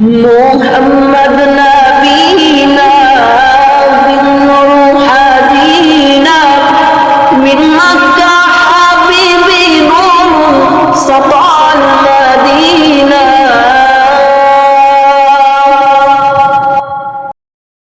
محمد نبينا من روحانينا من مكة حبيبي نور سطع الماء